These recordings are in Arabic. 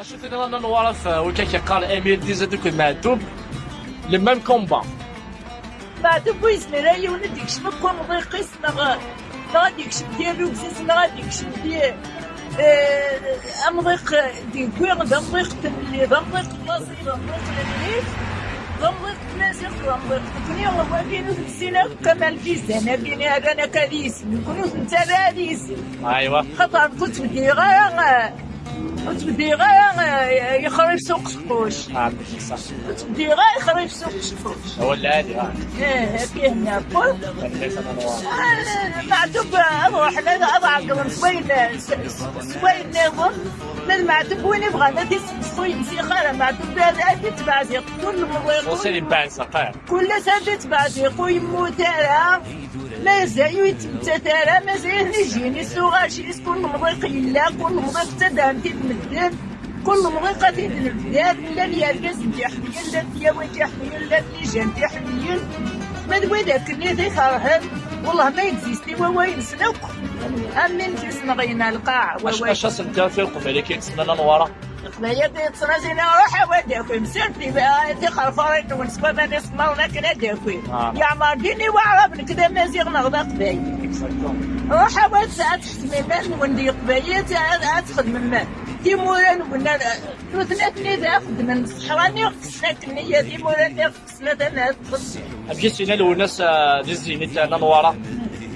أشوف ان أنا نوار في وكاك قال امير ديزا دوك المعتوب لو ميم كومبا بعد بويس مرايا ونديك شنو كون ضيقيس نغا غاديك شب ديال لوكسيس غاديك شب ديال امضيق دي كوير دا مضيق تملي دا مضيق بلاصي دا مضيق المليك دا مضيق تناسيق دا مضيق تكني والله كاين السينا كمال فيزا أنا بيني هذا أنا كاليس نكونو انت راديس ايوا خاطر كنت بدي غير كنت بدي غير يخرج سوق سقوش. عندك صح. كنت بدي غير يخرج سوق سقوش. هو العادي إيه فيه ليس أنا نوار معتوب أروح أنا سوين سوين نظم من المعتوب وين يبغى. لا سوين سيخاره معتوب هذا تبع زي كل وصل مرة يبان سقاير كل سنة تبع زي خوي موتارا ما زال يتمتى تارا ما زال يجيني سوغاشي كل مضيق إلا كل مضيق تدان تدمدن كل مضيقة تدمدن لا اليرقز تحميل لا اليوم تحميل لا اللجان تحميل ما دوي ذاك اللي خرهن والله ما يكزيستي وين سنوك. أمين جسنا غينا القاع اش سنتا في القبيله كيتسنى أنا نوار قضية تصنع زينا روح وداكم مسرتي بقى تخر فريت ونسبة ما نسمعنا كنا داكوي آه. يا عمر ديني وعرب كذا مازيغ نغضى قبايل روح واد ساعات تحتمي مان وندي قبايل ادخل من تيموران ولا ثلاثني ذا خدم الصحراني خصنا النية تيموران خصنا أنا تخص أبجي سينا لو الناس ديزيني تاع نوار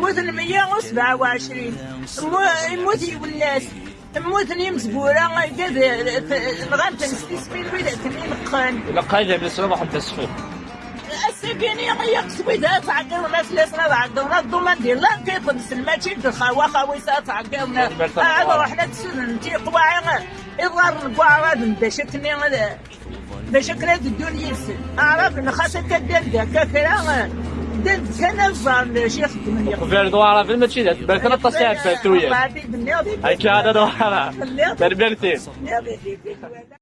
موتن 127 يموت يولاس موتني مزبورة قد نغامت نستسمين ولا تنين قان إلى قايدة من السلام واحد تسفل السبيني يقصوي ذا تعقلنا ثلاثنا تعقلنا الضمان ديال لا كيطلب سلماتي دخا خويسا تعقلنا هذا رحنا تسن انتي قواعي إضرار القواعد باش كني باش كنا الدنيا يسن أعرف إن خاصة كدير ذاك كرا دد كان الظن شيخ الدنيا وفير دوارا في الماتشي ذات بالك أنا تصيح فاتويا هاكي هذا دوارا بالله